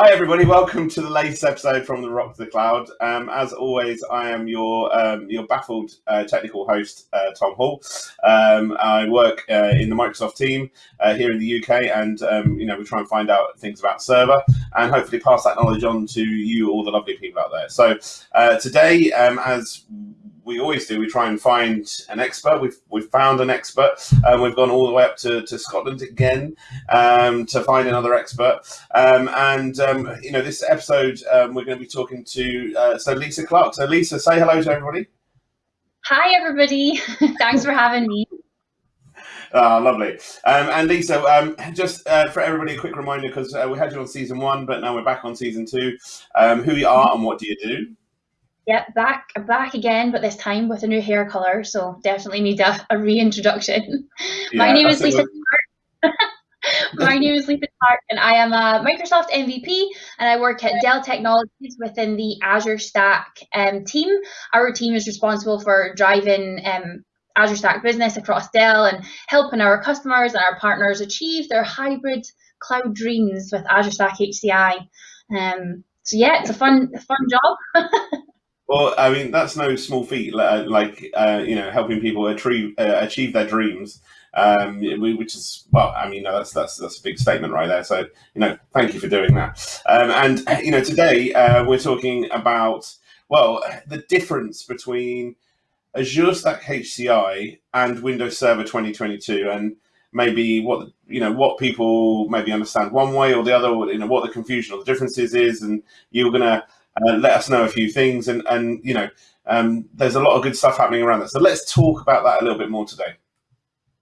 Hi, everybody. Welcome to the latest episode from the Rock to the Cloud. Um, as always, I am your um, your baffled uh, technical host, uh, Tom Hall. Um, I work uh, in the Microsoft team uh, here in the UK, and um, you know we try and find out things about server and hopefully pass that knowledge on to you, all the lovely people out there. So uh, today, um, as we always do. We try and find an expert. We've we've found an expert. and we've gone all the way up to, to Scotland again um, to find another expert. Um, and um, you know, this episode um, we're going to be talking to uh, so Lisa Clark. So Lisa, say hello to everybody. Hi everybody. Thanks for having me. Oh, lovely. Um, and Lisa, um, just uh, for everybody, a quick reminder because uh, we had you on season one, but now we're back on season two. Um, who you are and what do you do? Yep, back back again, but this time with a new hair color. So definitely need a, a reintroduction. Yeah, My name is Lisa. My name is Lisa Clark, and I am a Microsoft MVP, and I work at Dell Technologies within the Azure Stack um, team. Our team is responsible for driving um, Azure Stack business across Dell and helping our customers and our partners achieve their hybrid cloud dreams with Azure Stack HCI. Um, so yeah, it's a fun, a fun job. Well, I mean, that's no small feat. Like, uh, you know, helping people achieve uh, achieve their dreams, um, which is well, I mean, that's that's that's a big statement right there. So, you know, thank you for doing that. Um, and you know, today uh, we're talking about well, the difference between Azure Stack HCI and Windows Server 2022, and maybe what you know what people maybe understand one way or the other, or, you know, what the confusion or the differences is, and you're gonna uh, let us know a few things, and and you know, um, there's a lot of good stuff happening around that. So let's talk about that a little bit more today.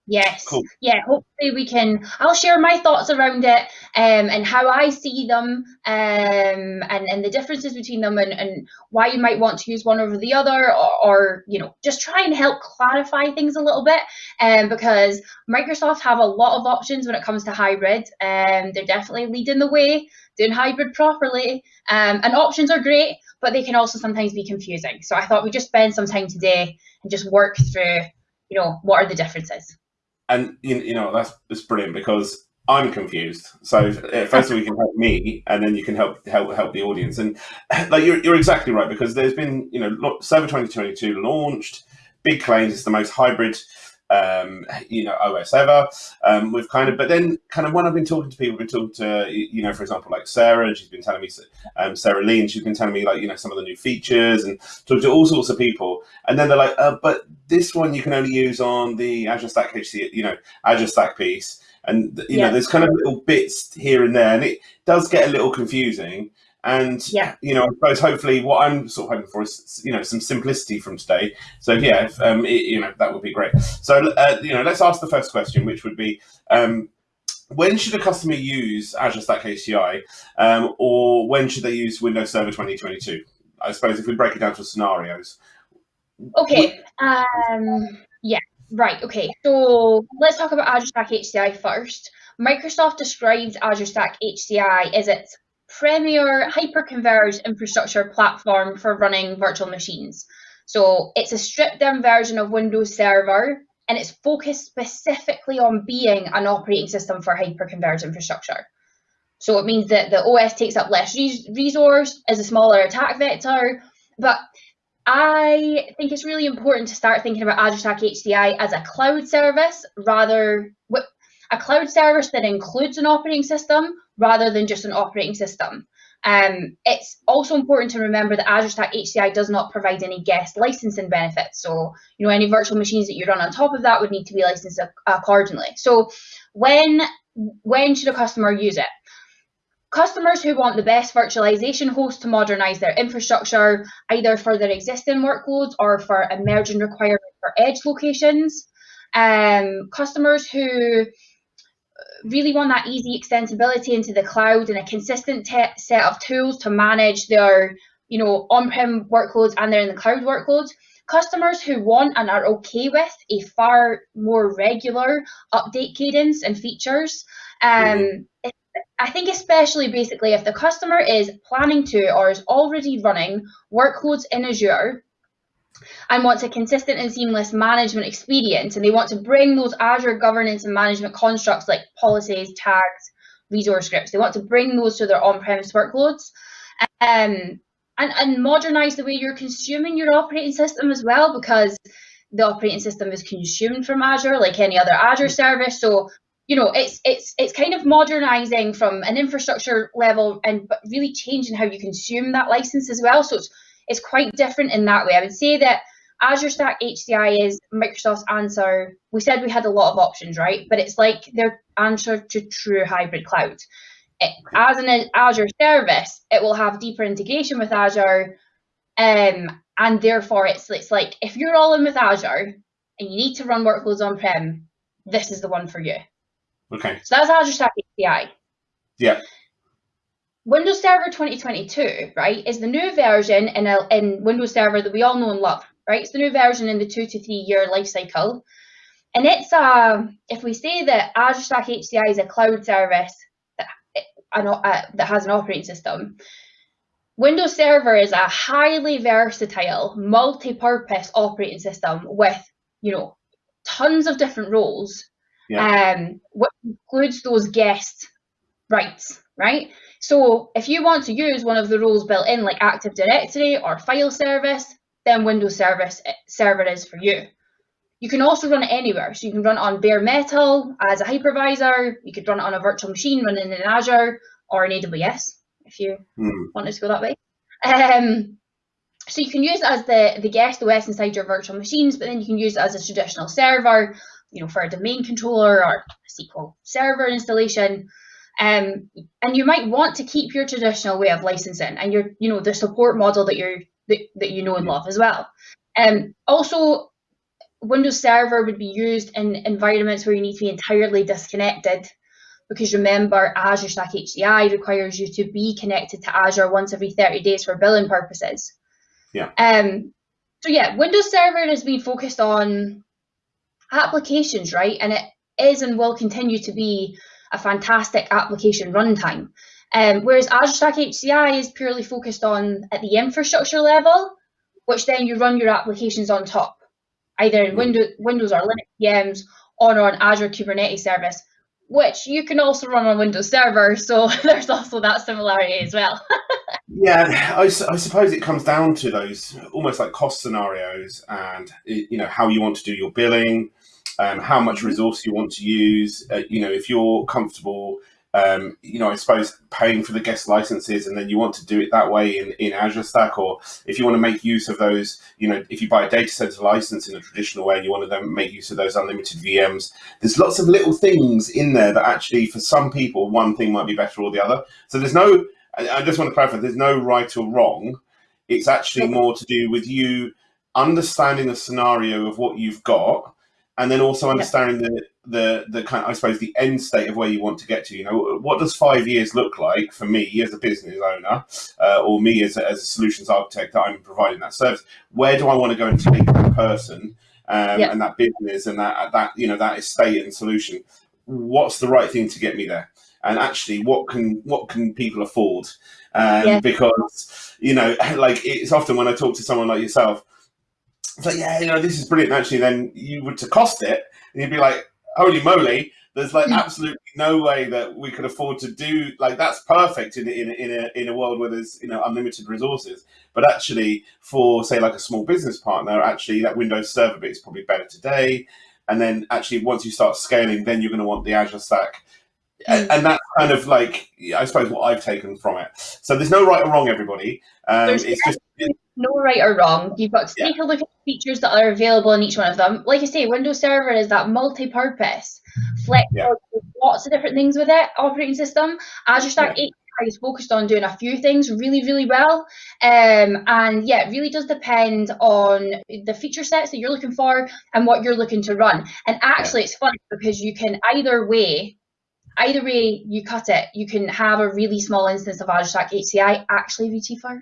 Yes. Cool. Yeah. Hopefully we can. I'll share my thoughts around it um, and how I see them um, and and the differences between them and, and why you might want to use one over the other or, or you know just try and help clarify things a little bit um, because Microsoft have a lot of options when it comes to hybrid. Um, they're definitely leading the way doing hybrid properly. Um, and options are great, but they can also sometimes be confusing. So I thought we'd just spend some time today and just work through, you know, what are the differences. And you you know that's that's brilliant because I'm confused. So uh, first of all, you can help me, and then you can help help help the audience. And like you're, you're exactly right because there's been you know Server 2022 launched, big claims. It's the most hybrid um, you know, OS ever. Um, we've kind of, but then kind of when I've been talking to people, I've been talking to, you know, for example, like Sarah, and she's been telling me, um, Sarah Lee, and she's been telling me like, you know, some of the new features and talking to all sorts of people. And then they're like, uh, but this one you can only use on the Azure Stack HC, you know, Azure Stack piece. And, you yeah. know, there's kind of little bits here and there, and it does get a little confusing. And yeah, you know, I suppose hopefully what I'm sort of hoping for is you know some simplicity from today. So yeah, if, um, it, you know that would be great. So uh, you know, let's ask the first question, which would be. Um, when should a customer use Azure Stack HCI, um, or when should they use Windows Server 2022? I suppose if we break it down to scenarios. Okay. Um, yeah. Right. Okay. So let's talk about Azure Stack HCI first. Microsoft describes Azure Stack HCI as its premier hyper-converged infrastructure platform for running virtual machines. So it's a stripped down version of Windows Server and it's focused specifically on being an operating system for hyper-converged infrastructure. So it means that the OS takes up less res resource, is a smaller attack vector, but I think it's really important to start thinking about Azure Stack HCI as a cloud service rather a cloud service that includes an operating system rather than just an operating system. Um, it's also important to remember that Azure Stack HCI does not provide any guest licensing benefits. So, you know, any virtual machines that you run on top of that would need to be licensed accordingly. So, when when should a customer use it? Customers who want the best virtualization host to modernize their infrastructure, either for their existing workloads or for emerging requirements for edge locations. Um, customers who really want that easy extensibility into the cloud and a consistent set of tools to manage their you know on-prem workloads and their in the cloud workloads customers who want and are okay with a far more regular update cadence and features um, mm-hmm. I think especially basically if the customer is planning to or is already running workloads in Azure and wants a consistent and seamless management experience. And they want to bring those Azure governance and management constructs like policies, tags, resource scripts. They want to bring those to their on-premise workloads. Um, and, and modernize the way you're consuming your operating system as well, because the operating system is consumed from Azure like any other Azure service. So you know it's it's it's kind of modernizing from an infrastructure level and but really changing how you consume that license as well. So it's it's quite different in that way. I would say that Azure Stack HCI is Microsoft's answer. We said we had a lot of options, right? But it's like their answer to true hybrid cloud. It, as an Azure service, it will have deeper integration with Azure, um, and therefore it's it's like if you're all in with Azure and you need to run workloads on prem, this is the one for you. Okay. So that's Azure Stack HCI. Yeah. Windows Server 2022, right, is the new version in, a, in Windows Server that we all know and love, right? It's the new version in the two to three year life cycle. And it's a, uh, if we say that Azure Stack HCI is a cloud service that, uh, that has an operating system, Windows Server is a highly versatile, multi-purpose operating system with, you know, tons of different roles, yeah. um, which includes those guest rights, right? So if you want to use one of the roles built in like Active Directory or file service, then Windows Service Server is for you. You can also run it anywhere. So you can run it on bare metal as a hypervisor. You could run it on a virtual machine running in Azure or in AWS if you mm. wanted to go that way. Um, so you can use it as the, the guest OS inside your virtual machines, but then you can use it as a traditional server, you know, for a domain controller or a SQL Server installation. Um, and you might want to keep your traditional way of licensing and your, you know, the support model that you're that, that you know and love as well. Um, also, Windows Server would be used in environments where you need to be entirely disconnected because remember Azure Stack HCI requires you to be connected to Azure once every 30 days for billing purposes. Yeah. Um, so yeah, Windows Server has been focused on applications, right? And it is and will continue to be a fantastic application runtime. Um, whereas Azure Stack HCI is purely focused on at the infrastructure level, which then you run your applications on top, either in Windows, Windows or Linux VMs or on Azure Kubernetes service, which you can also run on Windows Server. So there's also that similarity as well. yeah, I, I, suppose it comes down to those almost like cost scenarios and you know how you want to do your billing, um, how much mm-hmm. resource you want to use. Uh, you know, if you're comfortable um, you know, I suppose paying for the guest licenses and then you want to do it that way in, in Azure Stack, or if you want to make use of those, you know, if you buy a data center license in a traditional way and you want to then make use of those unlimited VMs, there's lots of little things in there that actually, for some people, one thing might be better or the other. So there's no, I just want to clarify, there's no right or wrong. It's actually more to do with you understanding the scenario of what you've got and then also understanding yeah. the the the kind of, I suppose the end state of where you want to get to. You know, what does five years look like for me as a business owner, uh, or me as a, as a solutions architect that I'm providing that service? Where do I want to go and take that person um, yeah. and that business and that that you know that estate and solution? What's the right thing to get me there? And actually, what can what can people afford? Um, yeah. Because you know, like it's often when I talk to someone like yourself it's like, yeah, you know, this is brilliant. Actually, then you would to cost it, and you'd be like, holy moly, there's like mm. absolutely no way that we could afford to do like that's perfect in in in a in a world where there's you know unlimited resources. But actually, for say like a small business partner, actually that Windows Server bit is probably better today. And then actually, once you start scaling, then you're going to want the Azure Stack. And, mm. and that's kind of like, I suppose, what I've taken from it. So there's no right or wrong, everybody. Um, it's just no right or wrong. You've got to take a look at the features that are available in each one of them. Like I say, Windows Server is that multi-purpose, flexible, yeah. lots of different things with it, operating system. Azure Stack yeah. 8 is focused on doing a few things really, really well. Um, and yeah, it really does depend on the feature sets that you're looking for and what you're looking to run. And actually, it's funny because you can either way either way you cut it, you can have a really small instance of Azure Stack HCI actually be cheaper.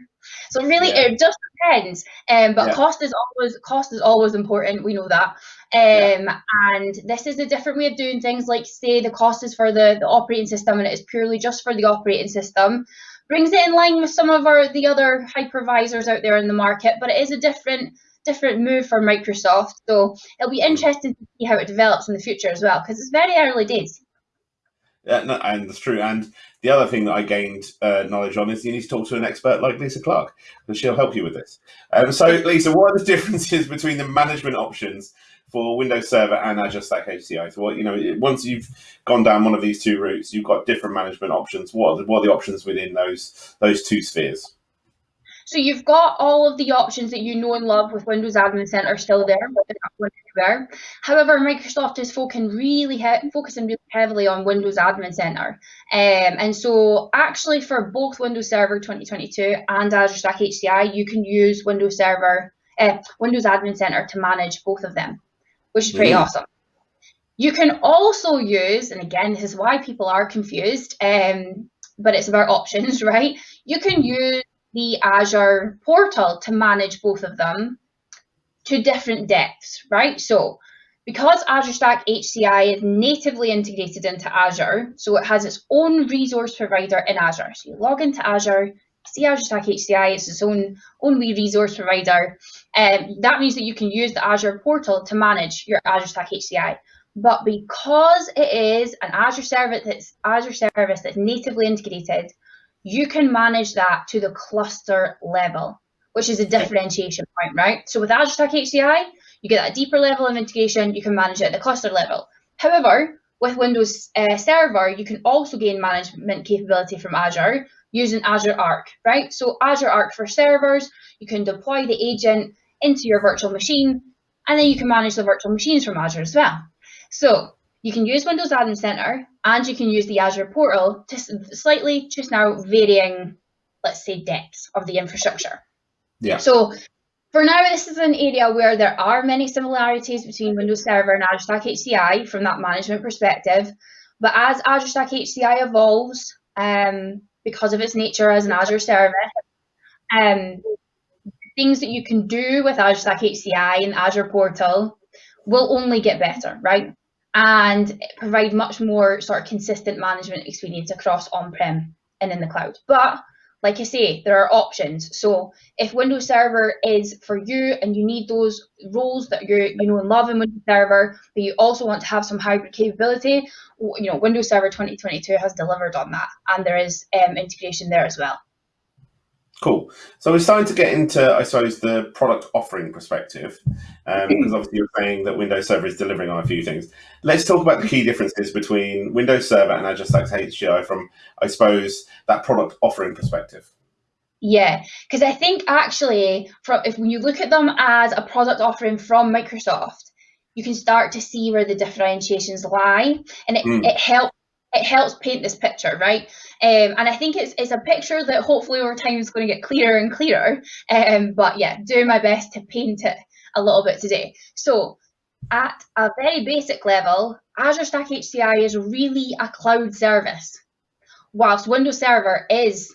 So really, yeah. it just depends. Um, but yeah. cost is always cost is always important. We know that. Um, yeah. and this is a different way of doing things. Like say the cost is for the, the operating system, and it is purely just for the operating system. Brings it in line with some of our the other hypervisors out there in the market, but it is a different different move for Microsoft. So it'll be mm. interesting to see how it develops in the future as well, because it's very early days. Yeah, no, and it's true. And the other thing that I gained uh, knowledge on is you need to talk to an expert like Lisa Clark, because she'll help you with this. Um, so, Lisa, what are the differences between the management options for Windows Server and Azure Stack HCI? So, what you know, once you've gone down one of these two routes, you've got different management options. What are the, what are the options within those those two spheres? So you've got all of the options that you know and love with Windows Admin Center still there, but they're not going anywhere. However, Microsoft is focusing really focusing really heavily on Windows Admin Center, um, and so actually for both Windows Server 2022 and Azure Stack HCI, you can use Windows Server, uh, Windows Admin Center to manage both of them, which is pretty mm. awesome. You can also use, and again, this is why people are confused, um, but it's about options, right? You can use the Azure portal to manage both of them to different depths, right? So because Azure Stack HCI is natively integrated into Azure, so it has its own resource provider in Azure. So you log into Azure, see Azure Stack HCI, it's its own, own wee resource provider. Um, that means that you can use the Azure portal to manage your Azure Stack HCI. But because it is an Azure service that's Azure service that's natively integrated, you can manage that to the cluster level, which is a differentiation point, right? So with Azure Stack HCI, you get that deeper level of integration, you can manage it at the cluster level. However, with Windows uh, Server, you can also gain management capability from Azure using Azure Arc, right? So Azure Arc for servers, you can deploy the agent into your virtual machine, and then you can manage the virtual machines from Azure as well. So you can use Windows Admin Center and you can use the Azure portal to slightly just now varying, let's say, depths of the infrastructure. Yeah. So for now, this is an area where there are many similarities between Windows Server and Azure Stack HCI from that management perspective. But as Azure Stack HCI evolves, um, because of its nature as an Azure service, um, things that you can do with Azure Stack HCI and Azure Portal will only get better, right? And provide much more sort of consistent management experience across on-prem and in the cloud. But like I say, there are options. So if Windows Server is for you and you need those roles that you you know and love in Windows Server, but you also want to have some hybrid capability, you know Windows Server 2022 has delivered on that, and there is um, integration there as well. Cool. So we're starting to get into, I suppose, the product offering perspective, um, because obviously you're saying that Windows Server is delivering on a few things. Let's talk about the key differences between Windows Server and Azure Stack HCI from, I suppose, that product offering perspective. Yeah, because I think actually, from if when you look at them as a product offering from Microsoft, you can start to see where the differentiations lie, and it, mm. it helps it helps paint this picture, right? Um, and I think it's it's a picture that hopefully over time is going to get clearer and clearer. Um, but yeah, doing my best to paint it a little bit today. So at a very basic level, Azure Stack HCI is really a cloud service, whilst Windows Server is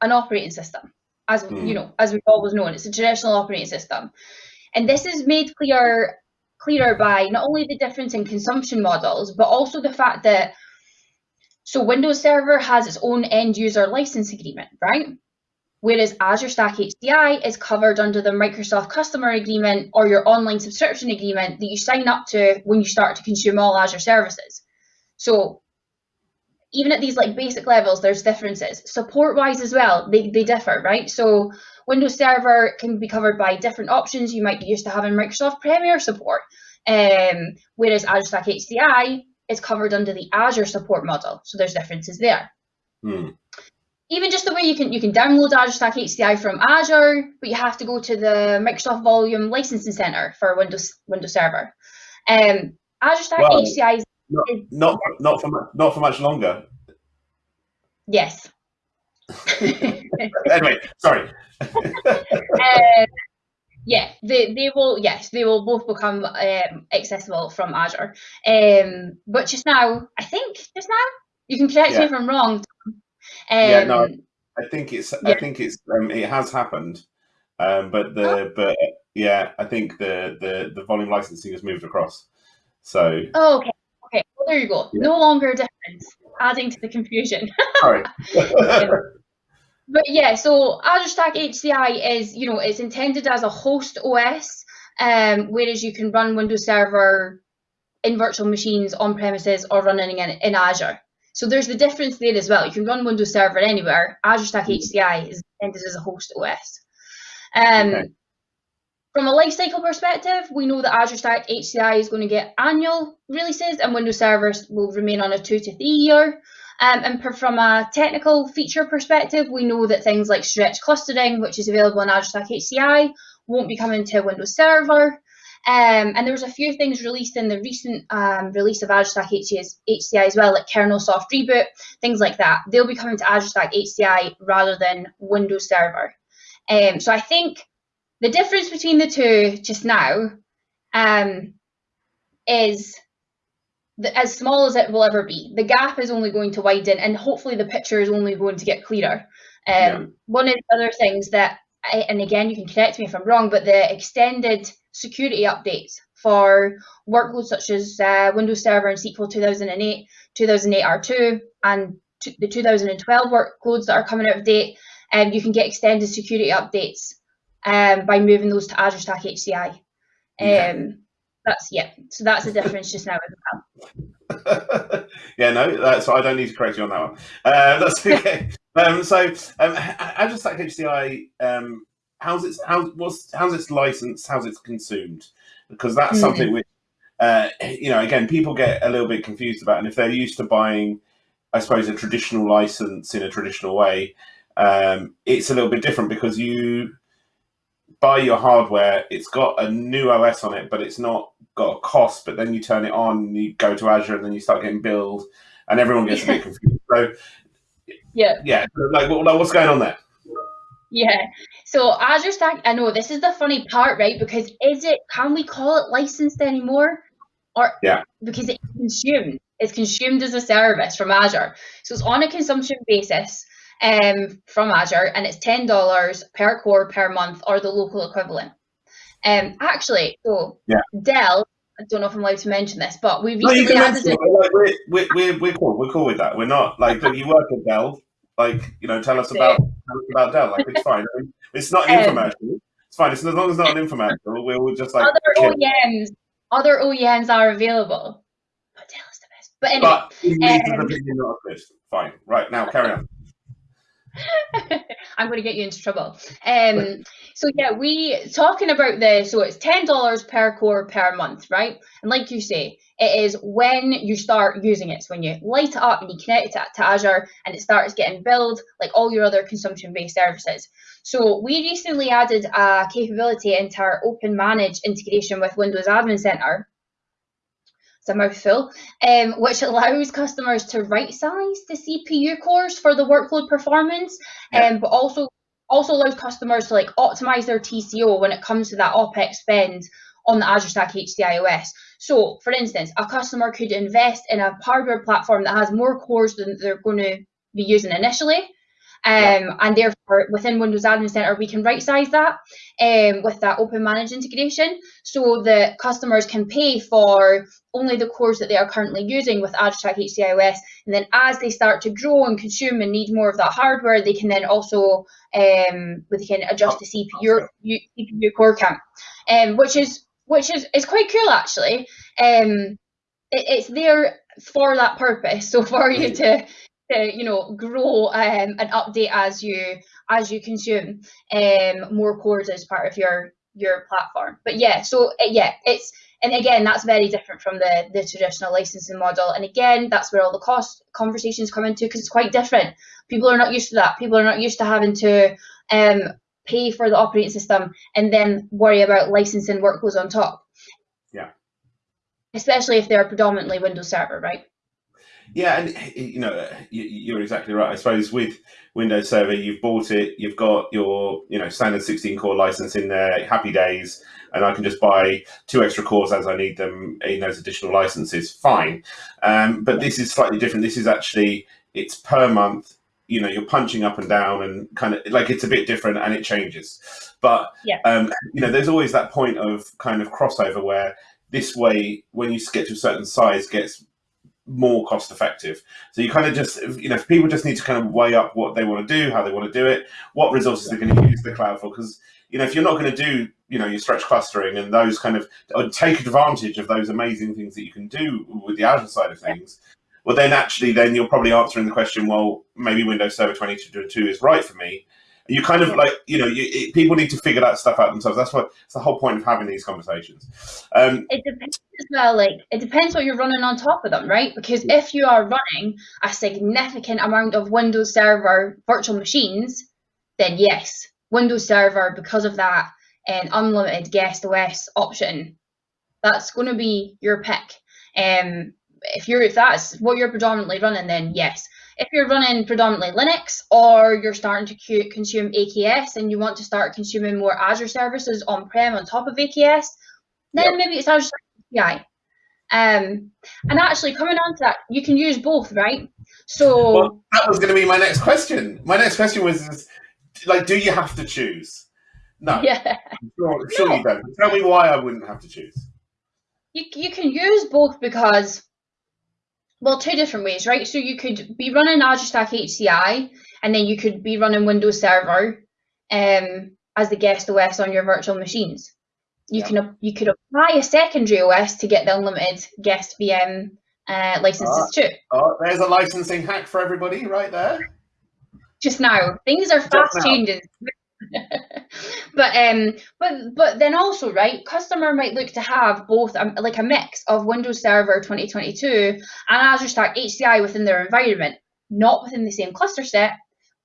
an operating system, as mm. you know, as we've always known, it's a traditional operating system. And this is made clear clearer by not only the difference in consumption models, but also the fact that so Windows Server has its own end user license agreement, right? Whereas Azure Stack HCI is covered under the Microsoft customer agreement or your online subscription agreement that you sign up to when you start to consume all Azure services. So even at these like basic levels, there's differences. Support wise as well, they, they differ, right? So Windows Server can be covered by different options. You might be used to having Microsoft Premier support. Um, whereas Azure Stack HCI is covered under the Azure support model. So there's differences there. Hmm. Even just the way you can you can download Azure Stack HCI from Azure, but you have to go to the Microsoft Volume Licensing Center for Windows Windows Server. Um, Azure Stack well, HCI is not, not not for not for much longer. Yes. anyway, sorry. uh, yeah, they, they will. Yes, they will both become um, accessible from Azure. Um, but just now, I think just now you can correct yeah. me if I'm wrong. Um, yeah, no, I think it's. Yeah. I think it's. Um, it has happened, um, but the oh. but yeah, I think the the the volume licensing has moved across. So. Oh, okay. Okay. Well, there you go. Yeah. No longer different. Adding to the confusion. Sorry. But yeah, so Azure Stack HCI is, you know, it's intended as a host OS, um, whereas you can run Windows Server in virtual machines on premises or running in, in Azure. So there's the difference there as well. You can run Windows Server anywhere. Azure Stack HCI is intended as a host OS. Um, okay. From a lifecycle perspective, we know that Azure Stack HCI is going to get annual releases and Windows servers will remain on a two to three year. Um, and from a technical feature perspective, we know that things like stretch clustering, which is available in Azure Stack HCI, won't be coming to Windows Server. Um, and there was a few things released in the recent um, release of Azure Stack HCI as well, like kernel soft reboot, things like that. They'll be coming to Azure Stack HCI rather than Windows Server. Um, so I think the difference between the two just now um, is the, as small as it will ever be. The gap is only going to widen, and hopefully the picture is only going to get clearer. Um, yeah. One of the other things that, I, and again, you can correct me if I'm wrong, but the extended security updates for workloads such as uh, Windows Server and SQL 2008, 2008 R2, and the 2012 workloads that are coming out of date, um, you can get extended security updates um, by moving those to Azure Stack HCI. Um, okay. That's yeah. So that's the difference just now as well. yeah, no, that's I don't need to correct you on that one. Uh, that's okay. um, so um, Azure Stack HCI, um, how's its how what's how's its licensed? How's it's consumed? Because that's mm-hmm. something which uh, you know again people get a little bit confused about, and if they're used to buying, I suppose, a traditional license in a traditional way, um, it's a little bit different because you buy your hardware, it's got a new OS on it, but it's not got a cost. But then you turn it on, you go to Azure, and then you start getting billed, and everyone gets a bit confused. So, yeah, yeah, like, like what's going on there? Yeah. So Azure Stack, I know this is the funny part, right? Because is it? Can we call it licensed anymore? Or yeah, because it's consumed. It's consumed as a service from Azure, so it's on a consumption basis um, from Azure, and it's ten dollars per core per month, or the local equivalent. Um, actually, so yeah. Dell. I don't know if I'm allowed to mention this, but we recently no, added. It. Like, we're, we're, we're, we're cool. We're cool with that. We're not like look, you work at Dell. Like you know, tell us about tell us about Dell. Like it's fine. I mean, it's not an um, infomercial. It's fine. It's as long as it's not an infomercial. We'll just like other OEMs. Other OEMs are available, but Dell is the best. But anyway, but um, not a Fine. Right now, carry on. I'm going to get you into trouble. Um, so yeah, we talking about this. so it's ten dollars per core per month, right? And like you say, it is when you start using it. So when you light it up and you connect it to Azure, and it starts getting billed like all your other consumption-based services. So we recently added a capability into our Open Manage integration with Windows Admin Center it's a mouthful, um, which allows customers to right size the CPU cores for the workload performance, yeah. um, but also also allows customers to like optimize their TCO when it comes to that OPEX spend on the Azure Stack HCI OS. So, for instance, a customer could invest in a hardware platform that has more cores than they're going to be using initially, yeah. And therefore, within Windows Admin Center, we can right size that um, with that Open Manage integration so that customers can pay for only the cores that they are currently using with Azure Stack HCIOS. And then as they start to grow and consume and need more of that hardware, they can then also um, they can adjust the CPU, CPU core count, um, which is which is, is quite cool actually. Um, it, it's there for that purpose. So for you to to you know grow um, and update as you as you consume um, more cores as part of your your platform. But yeah, so uh, yeah, it's and again that's very different from the the traditional licensing model. And again, that's where all the cost conversations come into because it's quite different. People are not used to that. People are not used to having to um, pay for the operating system and then worry about licensing workloads on top. Yeah. Especially if they're predominantly Windows Server, right? Yeah, and you know you're exactly right. I suppose with Windows Server, you've bought it, you've got your you know standard 16 core license in there, happy days, and I can just buy two extra cores as I need them in those additional licenses. Fine, um, but this is slightly different. This is actually it's per month. You know, you're punching up and down, and kind of like it's a bit different, and it changes. But yeah. um, you know, there's always that point of kind of crossover where this way, when you get to a certain size, gets more cost effective. So you kind of just, you know, people just need to kind of weigh up what they want to do, how they want to do it, what resources they're going to use the cloud for. Because, you know, if you're not going to do, you know, your stretch clustering and those kind of, take advantage of those amazing things that you can do with the Azure side of things, well, then actually, then you're probably answering the question, well, maybe Windows Server 2022 is right for me. You kind of like, you know, you, it, people need to figure that stuff out themselves. That's what it's the whole point of having these conversations. Um, it depends as well. Like it depends what you're running on top of them, right? Because if you are running a significant amount of Windows Server virtual machines, then yes, Windows Server because of that and unlimited guest OS option, that's going to be your pick. Um, if you're if that's what you're predominantly running, then yes. If you're running predominantly Linux or you're starting to consume AKS and you want to start consuming more Azure services on-prem on top of AKS, then yep. maybe it's Azure API. Um, and actually, coming on to that, you can use both, right? So well, that was going to be my next question. My next question was, like, do you have to choose? No. Yeah. Sure, sure no. you don't. Tell me why I wouldn't have to choose. You, you can use both because well, two different ways, right? So you could be running Azure Stack HCI, and then you could be running Windows Server um, as the guest OS on your virtual machines. You yeah. can you could apply a secondary OS to get the unlimited guest VM uh, licenses oh, too. Oh, there's a licensing hack for everybody right there. Just now, things are fast changing. but um but but then also right customer might look to have both um, like a mix of windows server 2022 and azure stack hci within their environment not within the same cluster set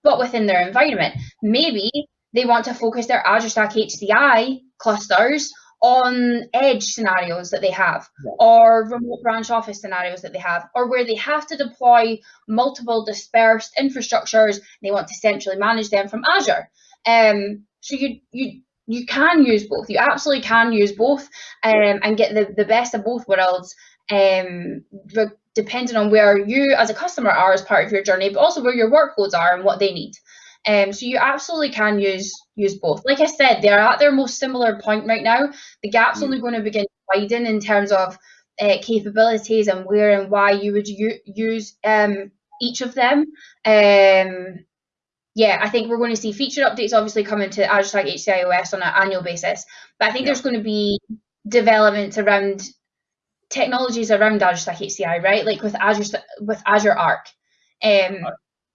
but within their environment. Maybe they want to focus their azure stack hci clusters on edge scenarios that they have yeah. or remote branch office scenarios that they have or where they have to deploy multiple dispersed infrastructures they want to centrally manage them from azure um, so you you you can use both. You absolutely can use both um, and get the, the best of both worlds. Um, depending on where you as a customer are as part of your journey, but also where your workloads are and what they need. Um, so you absolutely can use use both. Like I said, they're at their most similar point right now. The gap's mm. only going to begin to widen in terms of uh, capabilities and where and why you would use um, each of them. Um, yeah, I think we're going to see feature updates obviously coming to Azure Stack HCIOS on an annual basis. But I think yeah. there's going to be developments around technologies around Azure Stack HCI, right? Like with Azure with Azure Arc. Um,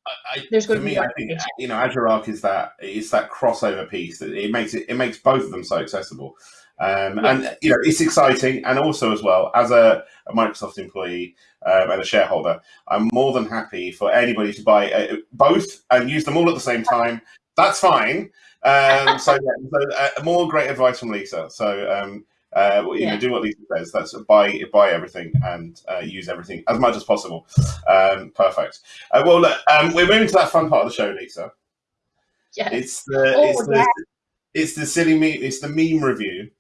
I, there's going to me, be I think you know Azure Arc is that it's that crossover piece that it makes it it makes both of them so accessible. Um, yeah. And you know, it's exciting, and also as well as a, a Microsoft employee um, and a shareholder, I'm more than happy for anybody to buy uh, both and use them all at the same time. That's fine. Um, so, yeah, so uh, more great advice from Lisa. So. Uh, you yeah. know, do what Lisa says. That's buy buy everything and uh, use everything as much as possible. Um, perfect. Uh, well, look, um, we're moving to that fun part of the show, Lisa. Yeah. It's the oh, it's the it's the silly meme. It's the meme review.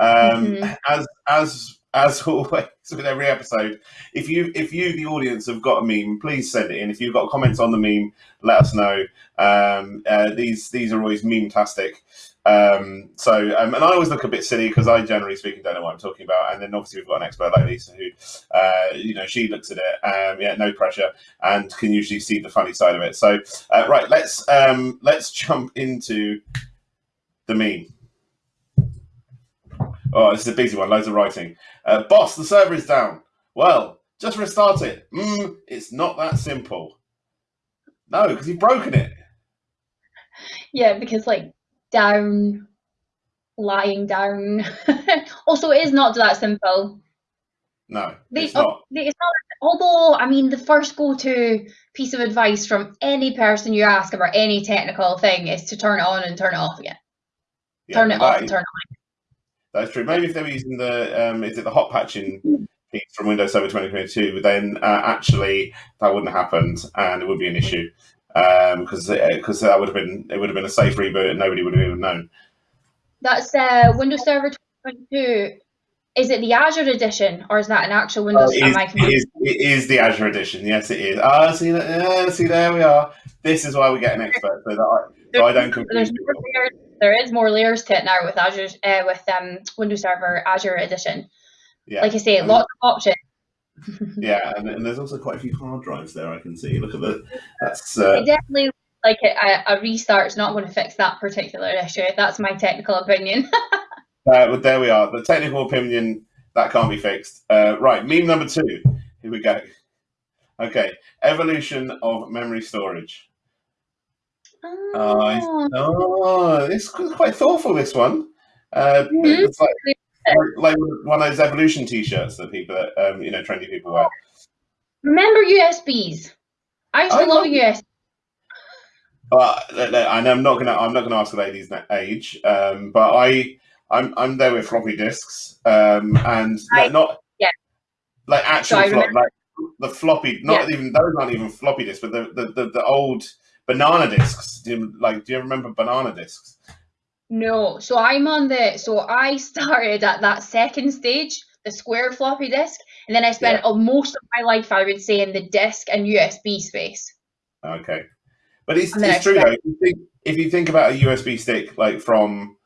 Um, mm-hmm. As as as always with every episode, if you if you the audience have got a meme, please send it in. If you've got comments on the meme, let us know. Um, uh, these these are always meme tastic. Um, so um, and I always look a bit silly because I generally speaking don't know what I'm talking about. And then obviously we've got an expert like Lisa who, uh, you know, she looks at it, um, yeah, no pressure, and can usually see the funny side of it. So uh, right, let's um, let's jump into the meme. Oh, this is a busy one. Loads of writing. Uh, boss, the server is down. Well, just restart it. Mm, it's not that simple. No, because you've broken it. Yeah, because like down, lying down. also, it is not that simple. No, it's not. It's not. Although, I mean, the first go-to piece of advice from any person you ask about any technical thing is to turn it on and turn it off again. Yeah, turn it off and turn it on. That's true. Maybe if they were using the um, is it the hot patching piece from Windows Server 2022, then uh, actually that wouldn't have happened, and it would be an issue because um, because that would have been it would have been a safe reboot, and nobody would have even known. That's uh, Windows Server 2022. Is it the Azure edition, or is that an actual Windows? Oh, it, is, it, is, it is the Azure edition. Yes, it is. Ah, see, uh, see, there we are. This is why we get an expert, so that I, so I don't confuse people there is more layers to it now with Azure uh, with um, Windows Server Azure Edition. Yeah. Like I say, um, lots of options. Yeah, and, and, there's also quite a few hard drives there. I can see. Look at the. That's uh, definitely like a, a restart's not going to fix that particular issue. That's my technical opinion. uh, there we are. The technical opinion that can't be fixed. Uh, right, meme number two. Here we go. Okay, evolution of memory storage. Oh, I- Oh, it's qu- quite thoughtful. This one. Uh, Mhm. It's like, like one of those evolution T-shirts that people, um, you know, trendy people wear. remember USBs? I used to I love love- USB. But uh, and I'm not gonna I'm not gonna ask the lady's age, um, but I I'm I'm there with floppy disks, um, and I- like, not yeah. like actual So flop, like the floppy, not even those aren't even floppy disks, but the the, the, the old banana disks. Do you, like do you remember banana disks? No, so I'm on the so I started at that second stage, the square floppy disk, and then I spent uh, most of my life, I would say, in the disk and USB space. Okay, but it's, it's true though. If you, think, if you think about a USB stick, like from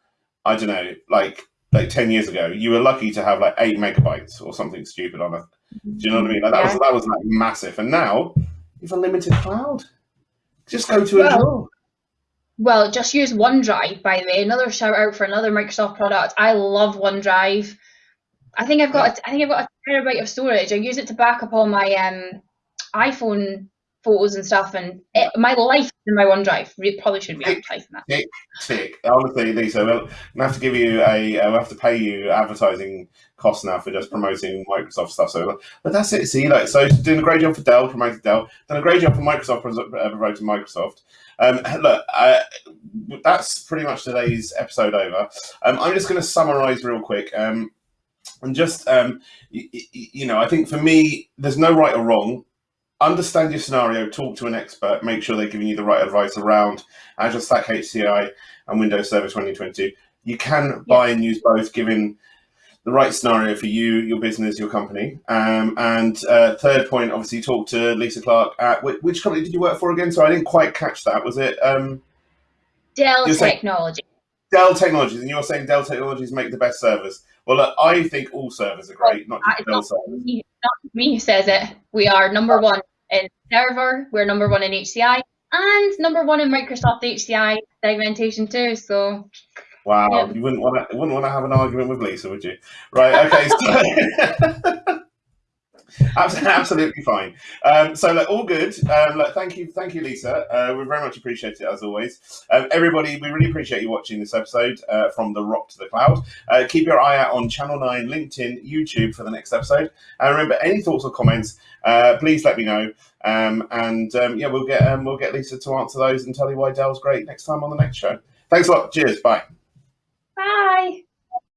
I don't know, like like ten years ago, you were lucky to have like eight megabytes or something stupid on it. Do you know what I mean? Like that was that was like massive, and now you've unlimited cloud. Just go to Well. Well, just use OneDrive, by the way. Another shout out for another Microsoft product. I love OneDrive. I think I've got a, I think I've got a terabyte of storage. I use it to back up all my um, iPhone photos and stuff, and it, my life is in my OneDrive. We probably should be advertising that. Tick. Honestly, Lisa, we'll we'll have to give you a uh, we'll have to pay you advertising costs now for just promoting Microsoft stuff. So, but that's it. See, like, so doing a great job for Dell, promoting Dell, done a great job for Microsoft, uh, promoting Microsoft. Um, look, uh, that's pretty much today's episode over. Um, I'm just going to summarize real quick. Um, and just, um, you know, I think for me, there's no right or wrong. Understand your scenario, talk to an expert, make sure they're giving you the right advice around Azure Stack HCI and Windows Server 2022. You can buy and use both, given the right scenario for you, your business, your company. Um, and uh, third point, obviously, talk to Lisa Clark. At which, which company did you work for again? So I didn't quite catch that. Was it um, Dell Technology. Dell Technologies? And you're saying Dell Technologies make the best servers. Well, look, I think all servers are great, not just Dell servers. me, not me who says it. We are number one in server. We're number one in HCI, and number one in Microsoft HCI segmentation too. So Wow, Yeah. you wouldn't want to wouldn't want to have an argument with Lisa, would you? Right? Okay. So, Abs- absolutely fine. Um, so, look, all good. Um, look, thank you, thank you, Lisa. Uh, we very much appreciate it as always. Um, everybody, we really appreciate you watching this episode uh, from the rock to the cloud. Uh, keep your eye out on Channel Nine, LinkedIn, YouTube for the next episode. And remember, any thoughts or comments, uh, please let me know. Um, and um, yeah, we'll get um, we'll get Lisa to answer those and tell you why Dell's great next time on the next show. Thanks a lot. Cheers. Bye. Bye.